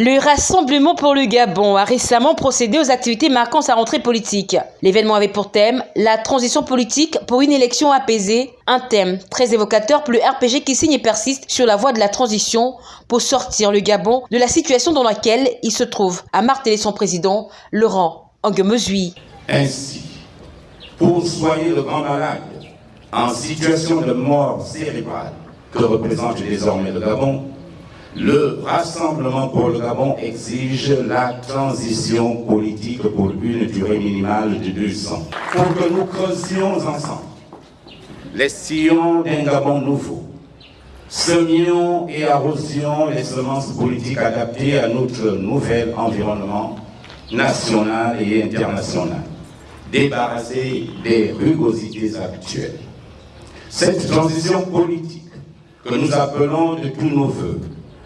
Le Rassemblement pour le Gabon a récemment procédé aux activités marquant sa rentrée politique. L'événement avait pour thème la transition politique pour une élection apaisée, un thème très évocateur pour le RPG qui signe et persiste sur la voie de la transition pour sortir le Gabon de la situation dans laquelle il se trouve, a martelé son président Laurent Angemezui. Ainsi, pour soigner le grand malade en situation de mort cérébrale que représente désormais le Gabon, le Rassemblement pour le Gabon exige la transition politique pour une durée minimale de deux ans. Pour que nous creusions ensemble les sillons d'un Gabon nouveau, semions et arrosions les semences politiques adaptées à notre nouvel environnement national et international, débarrassés des rugosités actuelles. Cette transition politique que nous appelons de tous nos voeux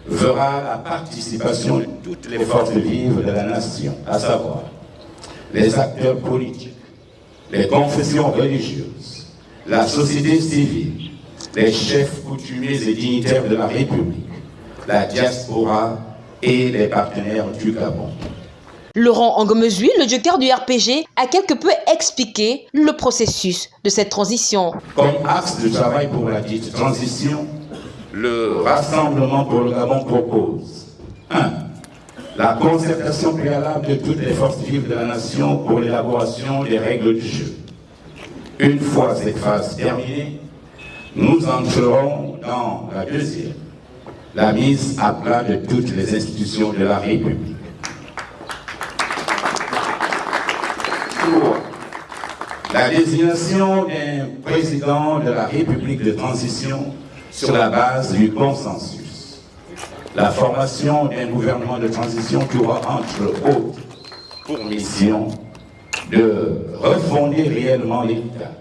verra la participation de toutes les forces vives de la nation, à savoir les acteurs politiques, les confessions religieuses, la société civile, les chefs coutumiers et dignitaires de la République, la diaspora et les partenaires du Gabon. Laurent Angomezui, le joker du RPG, a quelque peu expliqué le processus de cette transition. Comme axe de travail pour la dite transition, le Rassemblement pour le Gabon propose 1. La concertation préalable de toutes les forces vives de la nation pour l'élaboration des règles du jeu. Une fois cette phase terminée, nous entrerons dans la deuxième, la mise à plat de toutes les institutions de la République. La désignation d'un président de la République de transition sur la base du consensus. La formation d'un gouvernement de transition qui aura entre autres pour mission de refonder réellement l'État,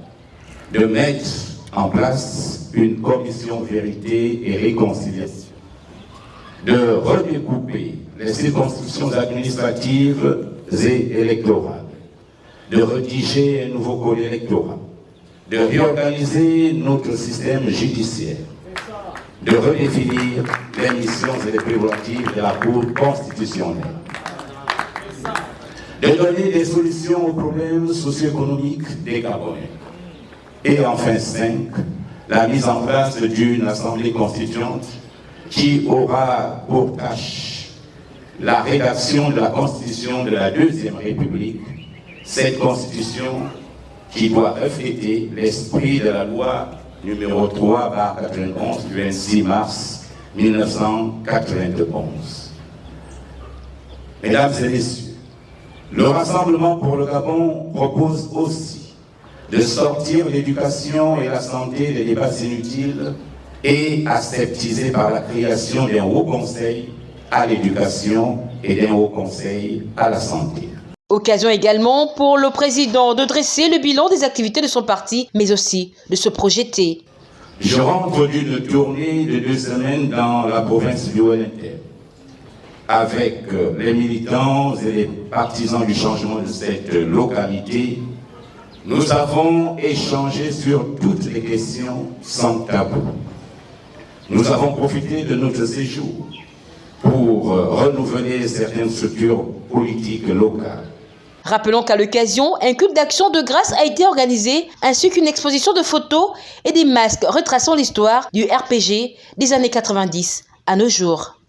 de mettre en place une commission vérité et réconciliation, de redécouper les circonscriptions administratives et électorales, de rédiger un nouveau code électoral, de réorganiser notre système judiciaire, de redéfinir les missions et les prérogatives de la Cour constitutionnelle, de donner des solutions aux problèmes socio-économiques des Gabonais. Et enfin, cinq, la mise en place d'une assemblée constituante qui aura pour tâche la rédaction de la constitution de la Deuxième République, cette constitution qui doit refléter l'esprit de la loi numéro 3 par 91 du 26 mars 1991. Mesdames et messieurs, le Rassemblement pour le Gabon propose aussi de sortir l'éducation et la santé des débats inutiles et aseptisés par la création d'un haut conseil à l'éducation et d'un haut conseil à la santé. Occasion également pour le président de dresser le bilan des activités de son parti, mais aussi de se projeter. Je rentre d'une tournée de deux semaines dans la province du ONT avec euh, les militants et les partisans du changement de cette localité. Nous avons échangé sur toutes les questions sans tabou. Nous avons profité de notre séjour pour euh, renouveler certaines structures politiques locales Rappelons qu'à l'occasion, un culte d'action de grâce a été organisé, ainsi qu'une exposition de photos et des masques retraçant l'histoire du RPG des années 90 à nos jours.